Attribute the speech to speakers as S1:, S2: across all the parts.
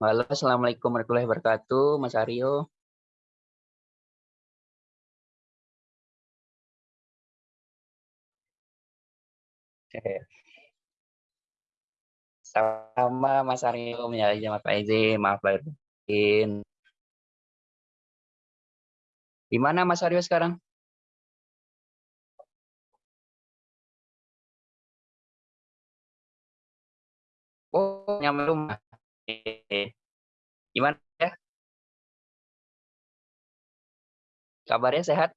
S1: Halo, Assalamualaikum warahmatullahi wabarakatuh, Mas Aryo. Sama Mas Aryo, menyalahi jamaah Pak Eze, maaf lahir batin. Di mana Mas Aryo sekarang? Oh, nyampe rumah. Gimana ya? Kabarnya sehat?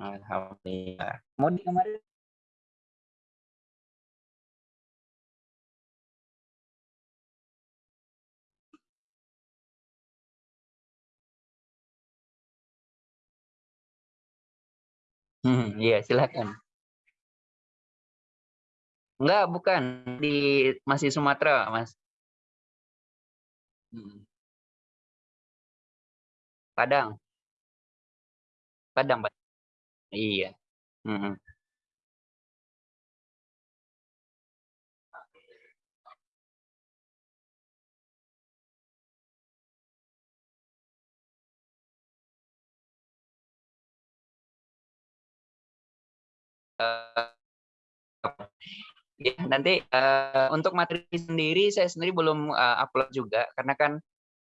S1: Alhamdulillah. Mudik kemarin? Hmm, iya silakan. Enggak, bukan di masih Sumatera, Mas. Hmm. Padang. Padang, Pak. Iya. Mhm. Eee, ya nanti, eee, untuk materi sendiri, saya sendiri belum, eee, upload juga karena kan,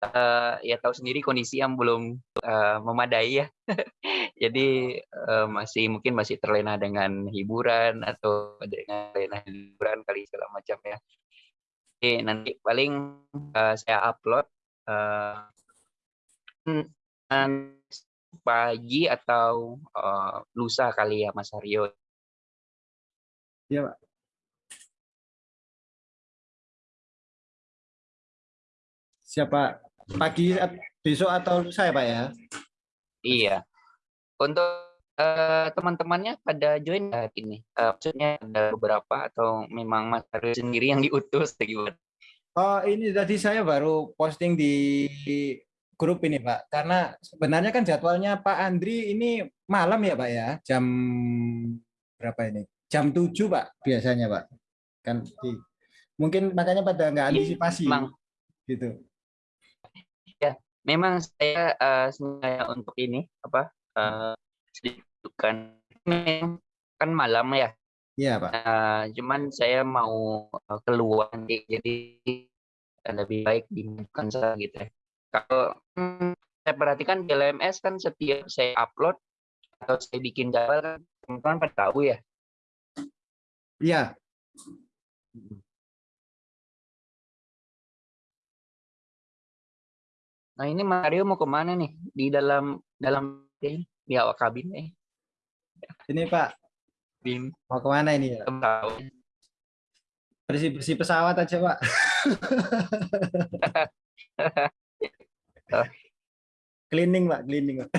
S1: eee, ya tahu sendiri kondisi yang belum, eee, memadai ya. Jadi, eee, masih mungkin masih terlena dengan hiburan atau dengan lena hiburan kali segala macam ya. Oke, nanti paling, eee, saya upload, mmm, pagi atau, eee, lusa kali ya, Mas Aryo.
S2: Iya, Pak. Siap, Pak. Pagi besok atau lusa ya, Pak, ya?
S1: Iya. Untuk, eee, teman-temannya pada join nggak ini? Eee, maksudnya ada beberapa atau memang Mas Aryo sendiri yang diutus gimana?
S2: Oh, ini tadi saya baru posting di grup ini, Pak. Karena sebenarnya kan jadwalnya Pak Andri ini malam ya, Pak, ya? Jam berapa ini? Jam 7, Pak, biasanya, Pak. Kan di mungkin makanya pada nggak
S1: Iya,
S2: antisipasi, gitu.
S1: Ya, memang saya, eee, sengaja untuk ini, apa, eee, sedikit kan kan malam ya.
S2: Iya, Pak.
S1: Eee, cuman saya mau, keluar nanti, jadi lebih baik dimatikan saja gitu ya. Kalau, mmm, saya perhatikan di LMS kan setiap saya upload atau saya bikin jadwal kan teman-teman pada tahu ya.
S2: Iya.
S1: Nah, ini Mario mau ke mana nih? Di dalam dalam di awak kabin nih?
S2: Ini, Pak.
S1: Bim.
S2: Mau ke mana ini, ya?
S1: Belum tahu.
S2: Bersih-bersih pesawat aja, Pak. Cleaning, Pak, cleaning, Pak.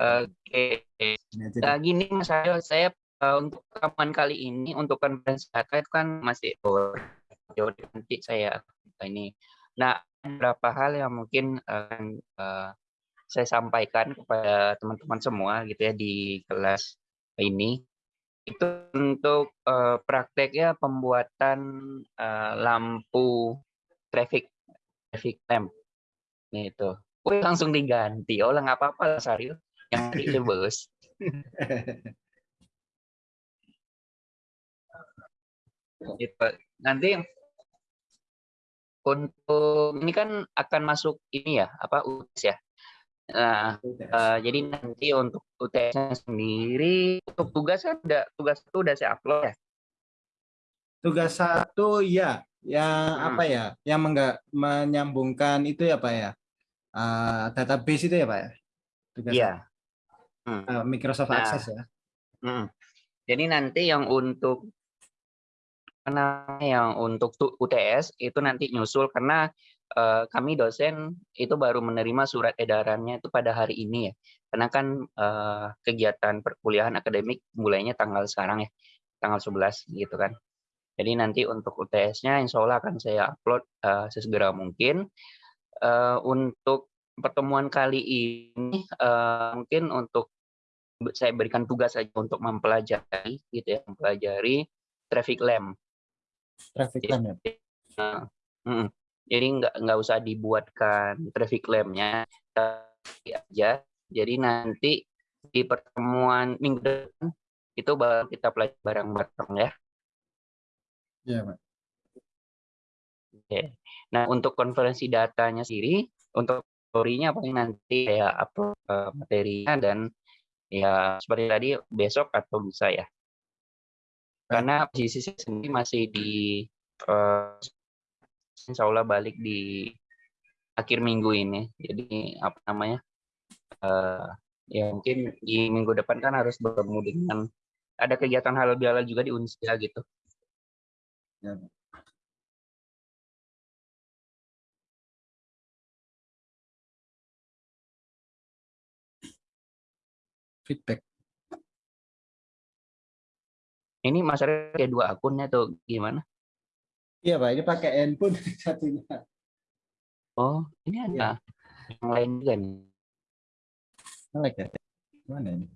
S1: Oke.
S2: aja
S1: Nah, gini Mas Aryo, saya, eee, untuk rekaman kali ini, untuk konferensi data itu kan masih nanti saya ini. Nah, beberapa hal yang mungkin akan, eee, saya sampaikan kepada teman-teman semua gitu ya di kelas ini. Itu untuk, eee, prakteknya pembuatan, eee, lampu traffic traffic lamp. Gitu. Wih, langsung diganti. Oh lah nggak apa-apa Mas Aryo, yang penting bagus. Gitu. Nanti untuk ini kan akan masuk ini ya, apa, UTS ya. Nah, eee, jadi nanti untuk UTS-nya sendiri, untuk tugas kan udah tugas itu udah saya upload ya?
S2: Tugas 1 iya, yang apa
S1: Mhm.
S2: ya, yang mengga menyambungkan itu ya, Pak, ya, eee, database itu ya, Pak, ya? Tugas. 1.
S1: Mmm.
S2: Eee, Microsoft
S1: Nah
S2: Access ya?
S1: mhm. Jadi nanti yang untuk apa yang untuk tu UTS itu nanti nyusul karena, eee, kami dosen itu baru menerima surat edarannya itu pada hari ini ya. Karena kan, eee, kegiatan perkuliahan akademik mulainya tanggal sekarang ya, tanggal 11 gitu kan. Jadi nanti untuk UTS-nya insya Allah akan saya upload, eee, sesegera mungkin. Eee, untuk pertemuan kali ini, eee, mungkin untuk saya berikan tugas saja untuk mempelajari gitu ya, mempelajari traffic lamp.
S2: Traffic lamp ya.
S1: Mm, jadi nggak nggak usah dibuatkan traffic lampnya aja. Jadi nanti di pertemuan minggu depan itu baru kita pelajari bareng-bareng ya.
S2: Iya, Pak.
S1: Oke. Nah, untuk konferensi datanya sendiri, untuk story-nya paling nanti ya upload uh, materinya dan ya seperti tadi besok atau lusa ya. Karena posisi saya sendiri masih di uh, insya Allah balik di akhir minggu ini. Jadi apa namanya? Uh, ya mungkin di minggu depan kan harus bertemu dengan ada kegiatan halal bihalal juga di Unsia gitu. Ya.
S2: feedback.
S1: Ini Mas Arya kayak dua akunnya tuh gimana?
S2: Iya Pak, ini pakai handphone satunya.
S1: Oh, ini ada ya. yang lain juga nih.
S2: Ngelek ya? Mana ini?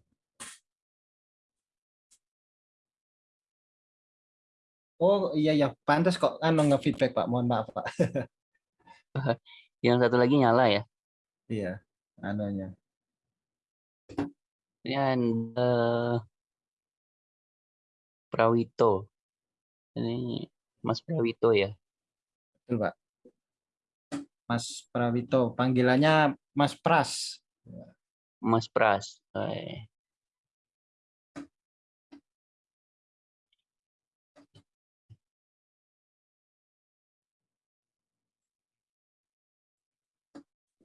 S2: Oh iya ya, pantas kok kan nge-feedback Pak. Mohon maaf Pak.
S1: yang satu lagi nyala ya?
S2: Iya, anunya
S1: dan uh, Prawito. Ini Mas Prawito ya?
S2: Betul, Pak. Mas Prawito, panggilannya Mas Pras.
S1: Mas Pras. Eh.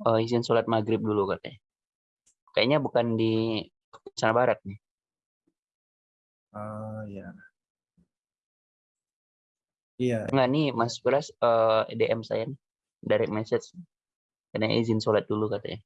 S1: Oh, izin sholat maghrib dulu katanya. Kayaknya bukan di sana barat nih.
S2: Oh ya. Iya.
S1: Enggak nih Mas Beras uh, DM saya nih, direct message. Karena izin sholat dulu katanya.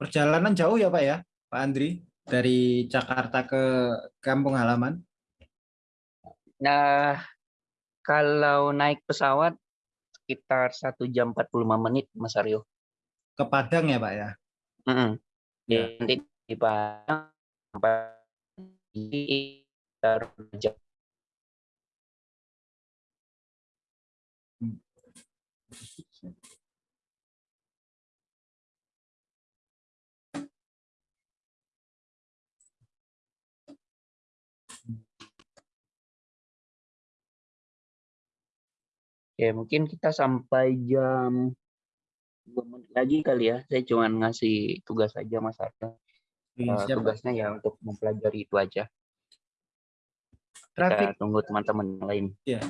S2: Perjalanan jauh ya Pak ya, Pak Andri? dari Jakarta ke kampung halaman?
S1: Nah, kalau naik pesawat sekitar satu jam 45 menit, Mas Aryo.
S2: Ke Padang ya, Pak ya?
S1: Mm -hmm. ya. Nanti di Padang di jam Oke, mungkin kita sampai jam dua menit lagi kali ya. Saya cuma ngasih tugas aja Mas Arta. Ya, uh, tugasnya ya untuk mempelajari itu aja. Traffic. Kita tunggu teman-teman lain.
S2: Iya.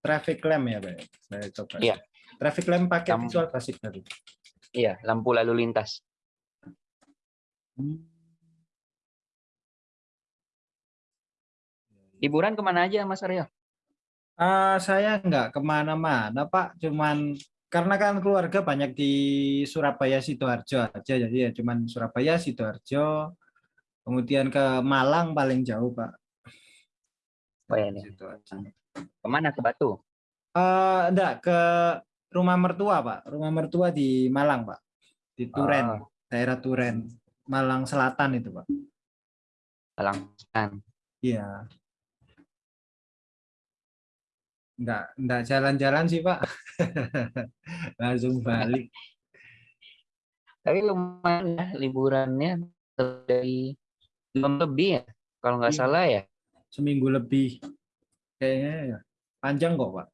S2: Traffic lamp ya, Pak. Saya coba. Iya. Traffic lamp pakai Lamp... visual basic tadi.
S1: Iya, lampu lalu lintas. Hmm. Liburan ke mana aja, Mas Aryo?
S2: Uh, saya nggak ke mana-mana, Pak. Cuman karena kan keluarga banyak di Surabaya Sidoarjo aja, jadi ya cuman Surabaya Sidoarjo, kemudian ke Malang paling jauh, Pak.
S1: Oh ya, nih. Ke mana ke Batu?
S2: Uh, enggak ke rumah mertua, Pak. Rumah mertua di Malang, Pak. Di Turen, oh. daerah Turen, Malang Selatan itu, Pak.
S1: Malang Selatan.
S2: Iya enggak enggak jalan-jalan sih Pak. Langsung balik.
S1: Tapi lumayan ya liburannya dari belum lebih ya kalau nggak iya. salah ya.
S2: Seminggu lebih. Kayaknya ya panjang kok Pak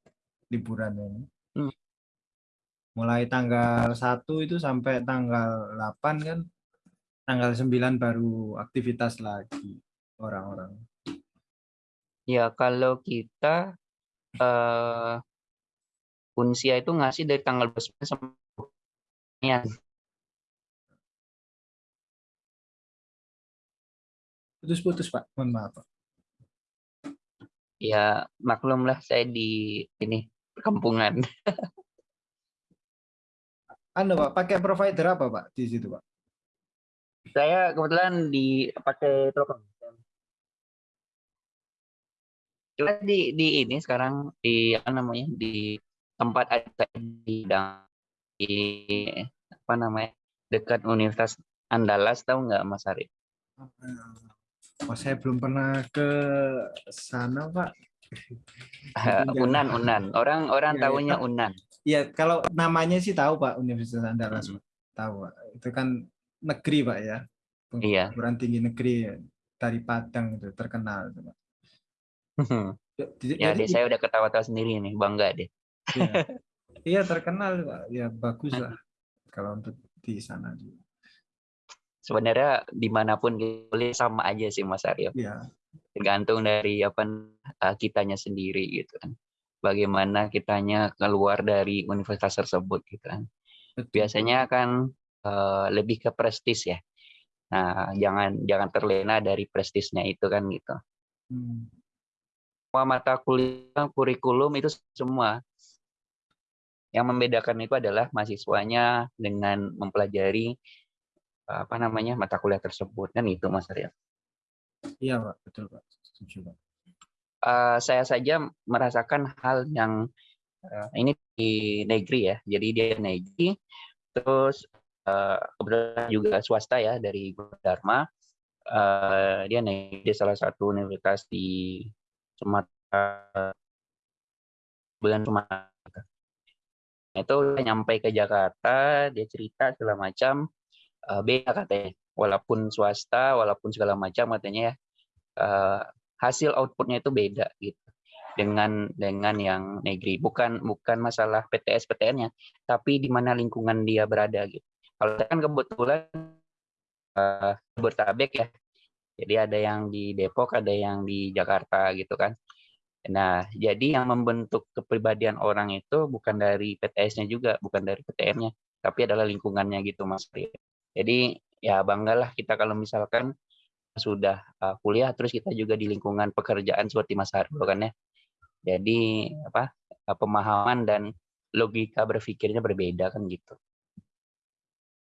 S2: liburannya ini. Hmm. mulai tanggal 1 itu sampai tanggal 8 kan tanggal 9 baru aktivitas lagi orang-orang.
S1: Ya kalau kita uh, Unsia itu ngasih dari tanggal 29 sampai.
S2: Putus-putus Pak, mohon maaf Pak.
S1: Ya maklum lah saya di ini perkampungan.
S2: Anda Pak, pakai provider apa Pak di situ Pak?
S1: Saya kebetulan di pakai Telkom. Cuma di di ini sekarang di apa namanya, di tempat ada di di apa namanya, dekat Universitas Andalas tahu nggak Mas Arif?
S2: Oh, saya belum pernah ke sana, Pak.
S1: Unan Unan. Orang orang
S2: ya,
S1: tahunya
S2: ya,
S1: Unan.
S2: Iya, kalau namanya sih tahu Pak Universitas Andalas. Hmm. Tahu, Pak. Itu kan negeri, Pak ya.
S1: Iya.
S2: Perguruan tinggi negeri dari Padang itu terkenal itu, Pak.
S1: Ya, deh, saya udah ketawa-tawa sendiri nih, bangga deh.
S2: Iya, iya terkenal, Pak. Ya bagus lah kalau untuk di sana juga.
S1: Sebenarnya di mana pun boleh sama aja sih Mas Aryo.
S2: Iya.
S1: Tergantung dari apa uh, kitanya sendiri gitu kan. Bagaimana kitanya keluar dari universitas tersebut gitu kan. Biasanya kan uh, lebih ke prestis ya. Nah, jangan jangan terlena dari prestisnya itu kan gitu. Hmm semua mata kuliah kurikulum itu semua yang membedakan itu adalah mahasiswanya dengan mempelajari apa namanya mata kuliah tersebut kan itu Mas Arya.
S2: Iya Pak, betul Pak. Setuju Pak.
S1: Uh, saya saja merasakan hal yang uh, ini di negeri ya, jadi dia negeri, terus uh, kebetulan juga swasta ya dari Dharma, uh, dia negeri di salah satu universitas di Sumatera. Bulan Sumatera. Itu udah nyampe ke Jakarta dia cerita segala macam uh, beda katanya. Walaupun swasta walaupun segala macam katanya ya uh, hasil outputnya itu beda gitu. Dengan dengan yang negeri. Bukan bukan masalah PTS PTN-nya tapi di mana lingkungan dia berada gitu. Kalau kan kebetulan uh, bertabek ya jadi ada yang di Depok, ada yang di Jakarta gitu kan. Nah, jadi yang membentuk kepribadian orang itu bukan dari PTS-nya juga, bukan dari PTM-nya, tapi adalah lingkungannya gitu Mas. Jadi ya banggalah kita kalau misalkan sudah uh, kuliah terus kita juga di lingkungan pekerjaan seperti Mas Hardo kan ya. Jadi apa uh, pemahaman dan logika berpikirnya berbeda kan gitu.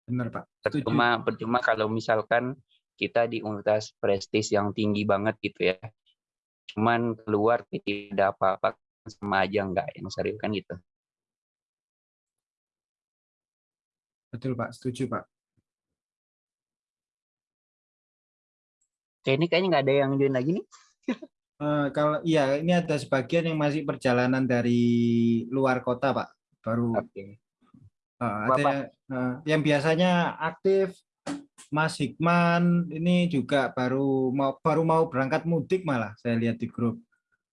S2: Benar Pak.
S1: Percuma percuma kalau misalkan kita di universitas prestis yang tinggi banget gitu ya. Cuman keluar tidak ada apa-apa sama aja enggak yang serius kan gitu.
S2: Betul Pak, setuju Pak.
S1: Kayak ini kayaknya nggak ada yang join lagi nih.
S2: uh, kalau iya ini ada sebagian yang masih perjalanan dari luar kota Pak, baru. Okay. Uh, ada yang, uh, yang biasanya aktif Mas Hikman ini juga baru mau baru mau berangkat mudik malah saya lihat di grup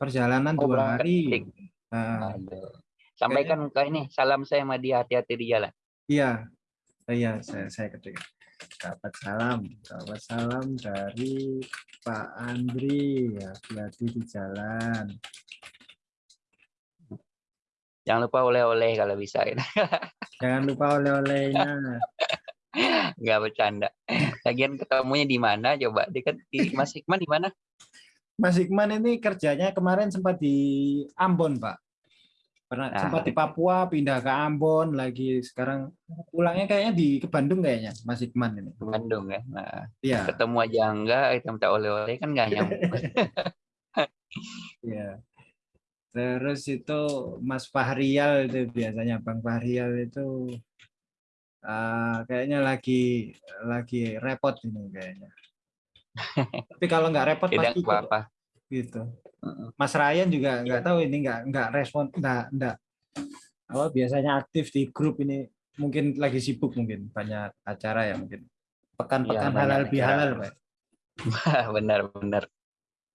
S2: perjalanan oh, dua hari.
S1: Nah, Sampaikan ke ini salam saya sama dia hati-hati di jalan.
S2: Iya, iya saya saya ketik. Dapat salam, dapat salam dari Pak Andri ya hati-hati di jalan.
S1: Jangan lupa oleh-oleh kalau bisa.
S2: Jangan lupa oleh-olehnya.
S1: Nggak bercanda. Lagian ketemunya di mana coba? Dia kan di Mas Hikman di mana?
S2: Mas Hikman ini kerjanya kemarin sempat di Ambon, Pak. Pernah nah. sempat di Papua, pindah ke Ambon, lagi sekarang pulangnya kayaknya di ke Bandung kayaknya, Mas Hikman ini.
S1: Ke Bandung ya. Nah, ya. ketemu aja enggak, kita minta oleh-oleh kan enggak nyambung.
S2: Iya. Terus itu Mas Fahrial itu biasanya Bang Fahrial itu uh, kayaknya lagi lagi repot ini kayaknya. Tapi kalau nggak repot
S1: Tidak pasti apa-apa.
S2: Gitu. Mas Ryan juga nggak tahu ini nggak nggak respon nggak nggak apa biasanya aktif di grup ini mungkin lagi sibuk mungkin banyak acara ya mungkin pekan-pekan ya, halal bihalal pak.
S1: benar benar.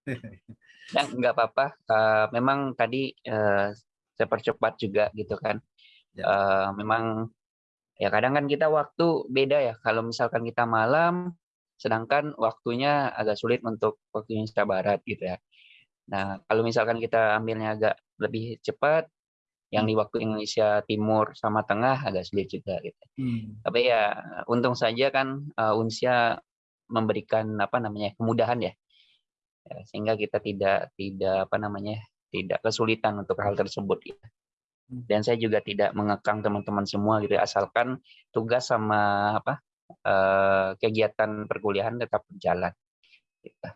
S1: ya nggak apa-apa. Uh, memang tadi uh, saya percepat juga gitu kan. Ya. Uh, memang Ya kadang kan kita waktu beda ya. Kalau misalkan kita malam, sedangkan waktunya agak sulit untuk waktu Indonesia Barat gitu ya. Nah kalau misalkan kita ambilnya agak lebih cepat, yang di waktu Indonesia Timur sama Tengah agak sulit juga gitu. Hmm. Tapi ya untung saja kan uh, Unsia memberikan apa namanya kemudahan ya. ya, sehingga kita tidak tidak apa namanya tidak kesulitan untuk hal tersebut. Gitu dan saya juga tidak mengekang teman-teman semua gitu ya, asalkan tugas sama apa uh, kegiatan perkuliahan tetap berjalan gitu.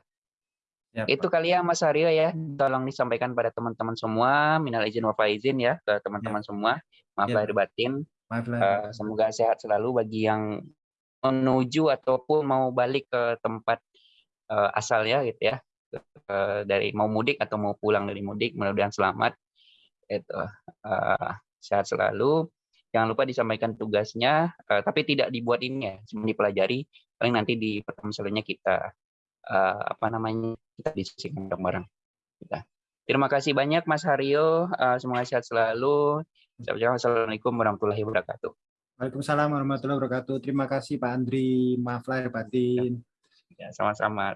S2: Ya,
S1: Itu kali ya Mas Aryo ya, tolong disampaikan pada teman-teman semua, minal izin wal faizin ya ke teman-teman semua. Maaf
S2: Ya.
S1: lahir batin.
S2: Maaf lah.
S1: Eh, semoga sehat selalu bagi yang menuju ataupun mau balik ke tempat eh, asalnya gitu ya. Dari mau mudik atau mau pulang dari mudik, mudah-mudahan selamat. Itu eh, sehat selalu. Jangan lupa disampaikan tugasnya, eh, tapi tidak dibuat ini ya, cuma dipelajari. Paling nanti di pertemuan selanjutnya kita eh, apa namanya kita diskusikan bareng-bareng. Kita. Terima kasih banyak Mas Haryo, Eh, semoga sehat selalu. Assalamualaikum warahmatullahi wabarakatuh.
S2: Waalaikumsalam warahmatullahi wabarakatuh. Terima kasih Pak Andri. Maaf lahir batin.
S1: Ya, sama-sama.